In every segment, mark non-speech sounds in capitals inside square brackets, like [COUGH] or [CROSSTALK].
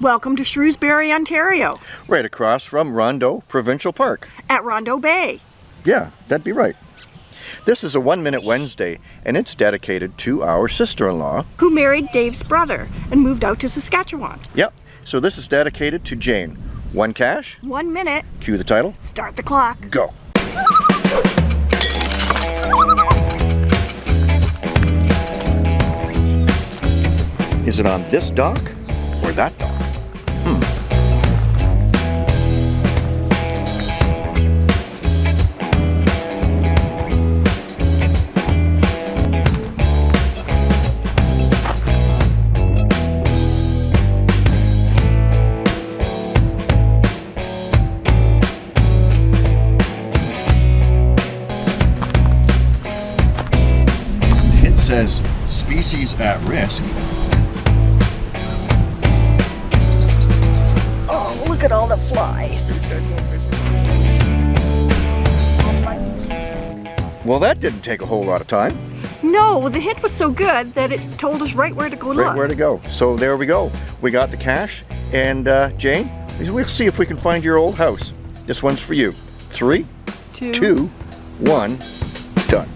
Welcome to Shrewsbury, Ontario, Right across from Rondeau Provincial Park. at Rondeau Bay. Yeah, that'd be right. This is a One Minute Wednesday, and it's dedicated to our sister-in-law. who married Dave's brother and moved out to Saskatchewan. Yep, so this is dedicated to Jane. One cache, One minute, cue the title, start the clock. go. Is it on this dock or that dock? Hmm. It says species at risk. Look at all the flies. Well, that didn't take a whole lot of time. No, the hint was so good that it told us right where to go Right look. where to go. So there we go. We got the cache. And uh, Jane, we'll see if we can find your old house. This one's for you. Three, Two. two, one, done.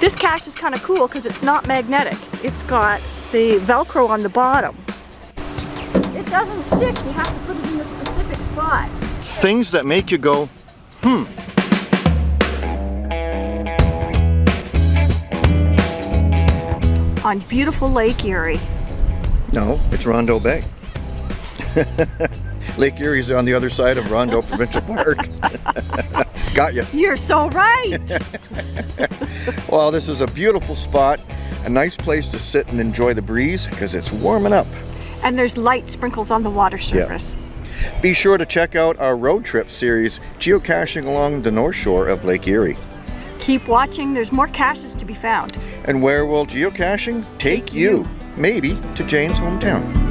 This cache is kind of cool because it's not magnetic. It's got the Velcro on the bottom. It doesn't stick. You have to put it in a specific spot. Things that make you go, hmm. On beautiful Lake Erie. No, it's Rondeau Bay. [LAUGHS] Lake Erie's on the other side of Rondeau Provincial [LAUGHS] Park. [LAUGHS] got you. You're so right. Well, this is a beautiful spot, a nice place to sit and enjoy the breeze because it's warming up. And there's light sprinkles on the water surface. Yeah. Be sure to check out our road trip series, geocaching along the north shore of Lake Erie. Keep watching. There's more caches to be found. And where will geocaching take you? Maybe to Jane's hometown.